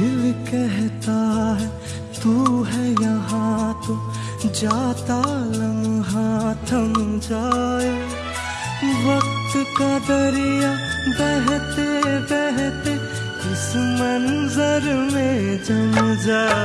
दिल कहता है, तू है यहाँ तो जाता लम्हा, थम जाए। वक्त का दरिया बहते बहते इस मंजर में जम जाए।